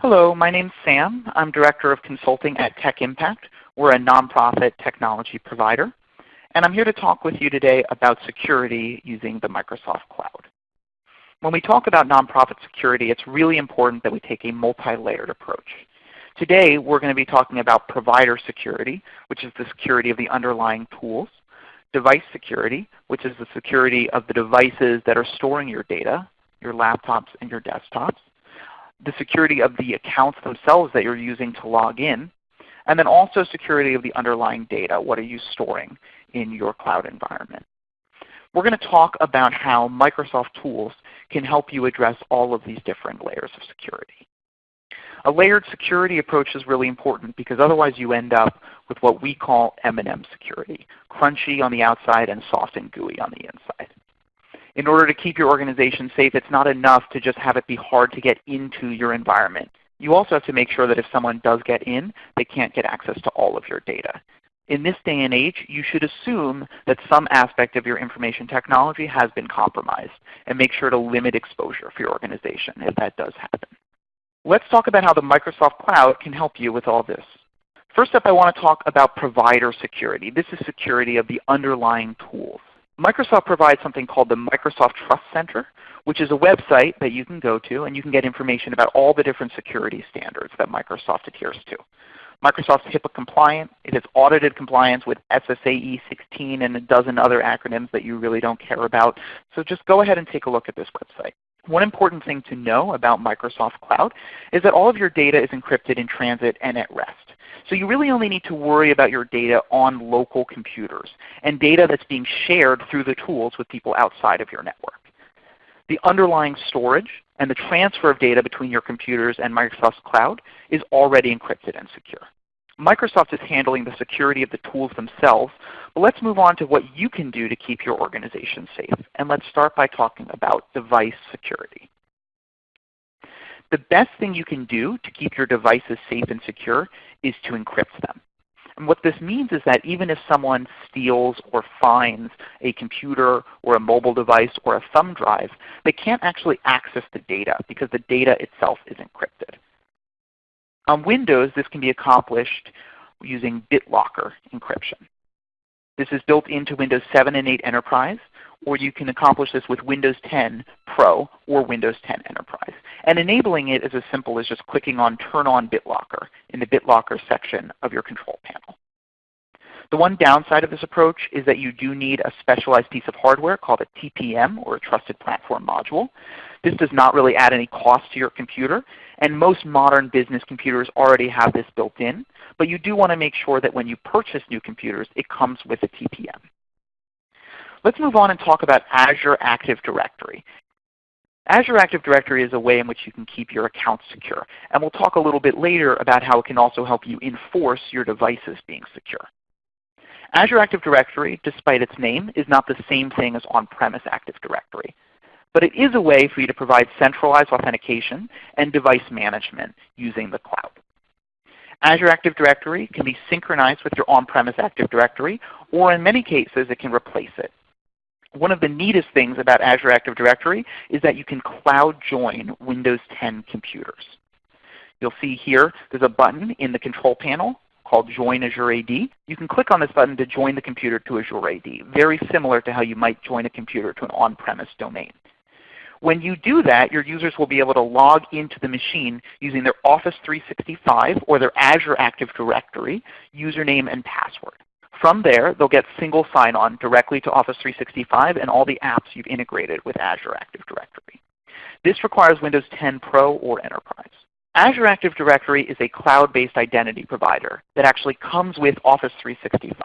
Hello, my name's Sam. I'm Director of Consulting at Tech Impact. We're a nonprofit technology provider. And I'm here to talk with you today about security using the Microsoft Cloud. When we talk about nonprofit security, it's really important that we take a multi-layered approach. Today we're going to be talking about provider security, which is the security of the underlying tools, device security, which is the security of the devices that are storing your data, your laptops and your desktops, the security of the accounts themselves that you're using to log in, and then also security of the underlying data. What are you storing in your cloud environment? We're going to talk about how Microsoft tools can help you address all of these different layers of security. A layered security approach is really important because otherwise you end up with what we call M&M security, crunchy on the outside and soft and gooey on the inside in order to keep your organization safe, it's not enough to just have it be hard to get into your environment. You also have to make sure that if someone does get in, they can't get access to all of your data. In this day and age, you should assume that some aspect of your information technology has been compromised and make sure to limit exposure for your organization if that does happen. Let's talk about how the Microsoft Cloud can help you with all this. First up I want to talk about provider security. This is security of the underlying tools. Microsoft provides something called the Microsoft Trust Center, which is a website that you can go to and you can get information about all the different security standards that Microsoft adheres to. Microsoft's HIPAA compliant. It has audited compliance with SSAE 16 and a dozen other acronyms that you really don't care about. So just go ahead and take a look at this website. One important thing to know about Microsoft Cloud is that all of your data is encrypted in transit and at rest. So you really only need to worry about your data on local computers and data that's being shared through the tools with people outside of your network. The underlying storage and the transfer of data between your computers and Microsoft's cloud is already encrypted and secure. Microsoft is handling the security of the tools themselves, but let's move on to what you can do to keep your organization safe. And let's start by talking about device security. The best thing you can do to keep your devices safe and secure is to encrypt them. And what this means is that even if someone steals or finds a computer or a mobile device or a thumb drive, they can't actually access the data because the data itself is encrypted. On Windows, this can be accomplished using BitLocker encryption. This is built into Windows 7 and 8 Enterprise, or you can accomplish this with Windows 10 Pro or Windows 10 Enterprise. And enabling it is as simple as just clicking on Turn on BitLocker in the BitLocker section of your control panel. The one downside of this approach is that you do need a specialized piece of hardware called a TPM or a Trusted Platform Module. This does not really add any cost to your computer, and most modern business computers already have this built in. But you do want to make sure that when you purchase new computers, it comes with a TPM. Let's move on and talk about Azure Active Directory. Azure Active Directory is a way in which you can keep your accounts secure. And we'll talk a little bit later about how it can also help you enforce your devices being secure. Azure Active Directory, despite its name, is not the same thing as on-premise Active Directory. But it is a way for you to provide centralized authentication and device management using the cloud. Azure Active Directory can be synchronized with your on-premise Active Directory, or in many cases it can replace it. One of the neatest things about Azure Active Directory is that you can cloud join Windows 10 computers. You'll see here there's a button in the control panel called Join Azure AD. You can click on this button to join the computer to Azure AD, very similar to how you might join a computer to an on-premise domain. When you do that, your users will be able to log into the machine using their Office 365 or their Azure Active Directory username and password. From there, they'll get single sign-on directly to Office 365 and all the apps you've integrated with Azure Active Directory. This requires Windows 10 Pro or Enterprise. Azure Active Directory is a cloud-based identity provider that actually comes with Office 365.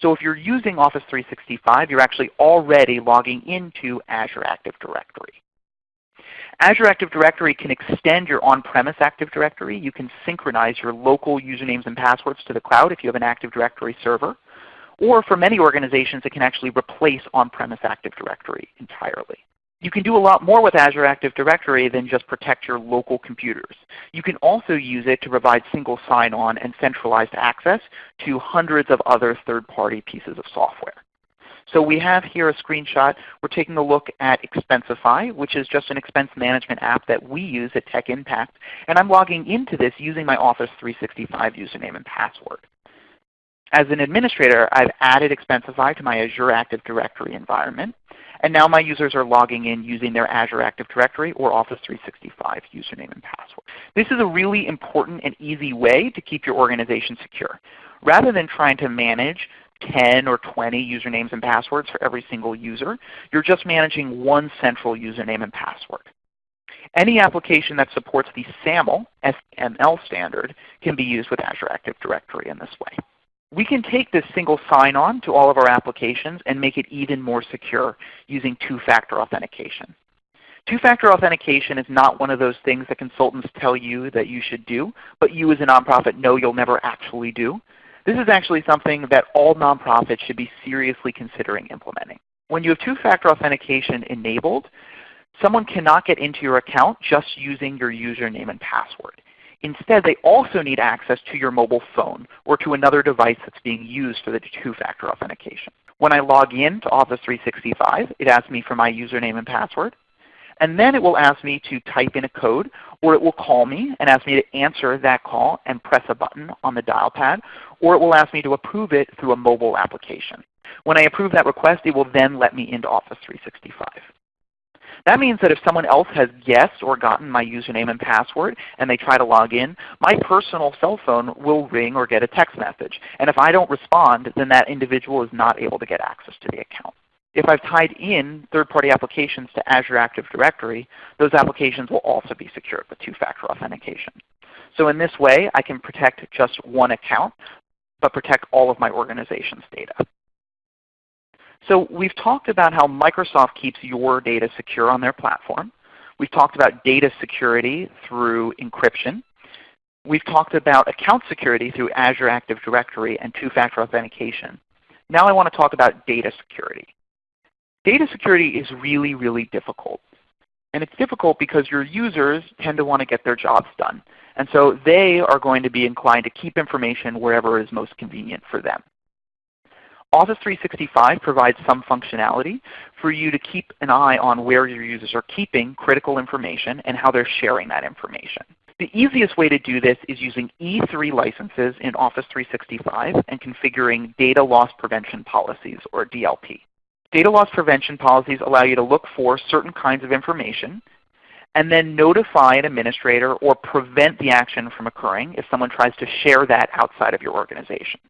So if you're using Office 365, you're actually already logging into Azure Active Directory. Azure Active Directory can extend your on-premise Active Directory. You can synchronize your local usernames and passwords to the cloud if you have an Active Directory server. Or for many organizations, it can actually replace on-premise Active Directory entirely. You can do a lot more with Azure Active Directory than just protect your local computers. You can also use it to provide single sign-on and centralized access to hundreds of other third-party pieces of software. So we have here a screenshot. We're taking a look at Expensify, which is just an expense management app that we use at Tech Impact. And I'm logging into this using my Office 365 username and password. As an administrator, I've added Expensify to my Azure Active Directory environment. And now my users are logging in using their Azure Active Directory or Office 365 username and password. This is a really important and easy way to keep your organization secure. Rather than trying to manage 10 or 20 usernames and passwords for every single user, you're just managing one central username and password. Any application that supports the SAML SML standard can be used with Azure Active Directory in this way. We can take this single sign-on to all of our applications and make it even more secure using two-factor authentication. Two-factor authentication is not one of those things that consultants tell you that you should do, but you as a nonprofit know you'll never actually do. This is actually something that all nonprofits should be seriously considering implementing. When you have two-factor authentication enabled, someone cannot get into your account just using your username and password. Instead, they also need access to your mobile phone or to another device that's being used for the two-factor authentication. When I log in to Office 365, it asks me for my username and password. And then it will ask me to type in a code, or it will call me and ask me to answer that call and press a button on the dial pad, or it will ask me to approve it through a mobile application. When I approve that request, it will then let me into Office 365. That means that if someone else has guessed or gotten my username and password and they try to log in, my personal cell phone will ring or get a text message. And if I don't respond, then that individual is not able to get access to the account. If I've tied in third-party applications to Azure Active Directory, those applications will also be secured with two-factor authentication. So in this way, I can protect just one account, but protect all of my organization's data. So we've talked about how Microsoft keeps your data secure on their platform. We've talked about data security through encryption. We've talked about account security through Azure Active Directory and two-factor authentication. Now I want to talk about data security. Data security is really, really difficult. And it's difficult because your users tend to want to get their jobs done. And so they are going to be inclined to keep information wherever is most convenient for them. Office 365 provides some functionality for you to keep an eye on where your users are keeping critical information and how they're sharing that information. The easiest way to do this is using E3 licenses in Office 365 and configuring data loss prevention policies or DLP. Data loss prevention policies allow you to look for certain kinds of information and then notify an administrator or prevent the action from occurring if someone tries to share that outside of your organization.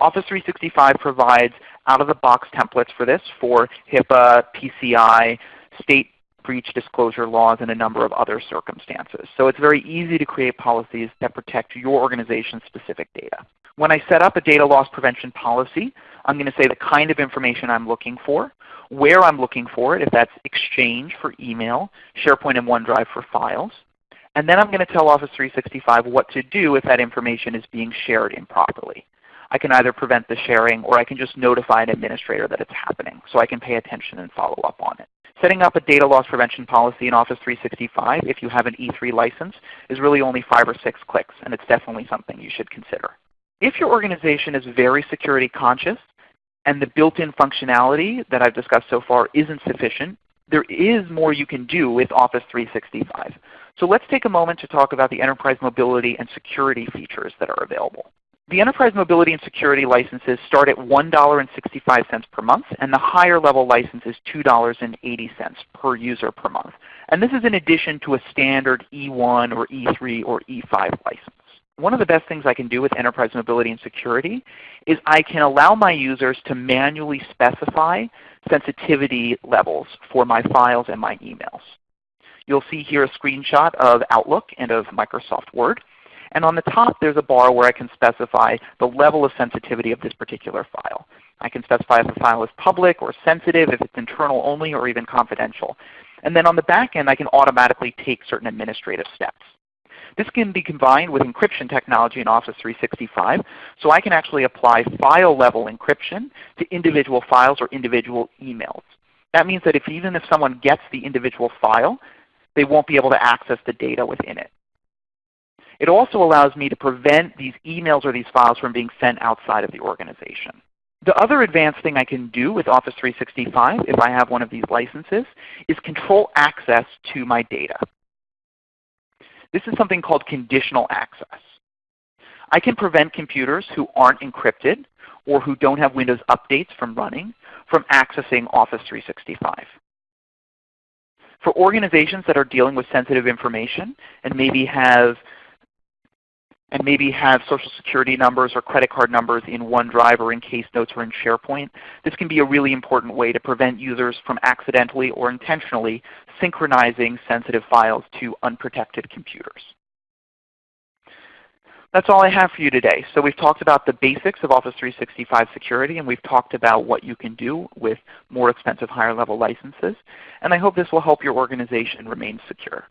Office 365 provides out-of-the-box templates for this for HIPAA, PCI, state breach disclosure laws, and a number of other circumstances. So it's very easy to create policies that protect your organization's specific data. When I set up a data loss prevention policy, I'm going to say the kind of information I'm looking for, where I'm looking for it, if that's Exchange for email, SharePoint and OneDrive for files. And then I'm going to tell Office 365 what to do if that information is being shared improperly. I can either prevent the sharing or I can just notify an administrator that it's happening so I can pay attention and follow up on it. Setting up a data loss prevention policy in Office 365 if you have an E3 license is really only 5 or 6 clicks and it's definitely something you should consider. If your organization is very security conscious and the built-in functionality that I've discussed so far isn't sufficient, there is more you can do with Office 365. So let's take a moment to talk about the enterprise mobility and security features that are available. The Enterprise Mobility and Security licenses start at $1.65 per month, and the higher level license is $2.80 per user per month. And this is in addition to a standard E1 or E3 or E5 license. One of the best things I can do with Enterprise Mobility and Security is I can allow my users to manually specify sensitivity levels for my files and my emails. You'll see here a screenshot of Outlook and of Microsoft Word. And on the top there's a bar where I can specify the level of sensitivity of this particular file. I can specify if the file is public or sensitive, if it's internal only, or even confidential. And then on the back end I can automatically take certain administrative steps. This can be combined with encryption technology in Office 365, so I can actually apply file level encryption to individual files or individual emails. That means that if even if someone gets the individual file, they won't be able to access the data within it. It also allows me to prevent these emails or these files from being sent outside of the organization. The other advanced thing I can do with Office 365 if I have one of these licenses is control access to my data. This is something called conditional access. I can prevent computers who aren't encrypted or who don't have Windows updates from running from accessing Office 365. For organizations that are dealing with sensitive information and maybe have and maybe have social security numbers or credit card numbers in OneDrive or in Case Notes or in SharePoint, this can be a really important way to prevent users from accidentally or intentionally synchronizing sensitive files to unprotected computers. That's all I have for you today. So we've talked about the basics of Office 365 security, and we've talked about what you can do with more expensive higher level licenses. And I hope this will help your organization remain secure.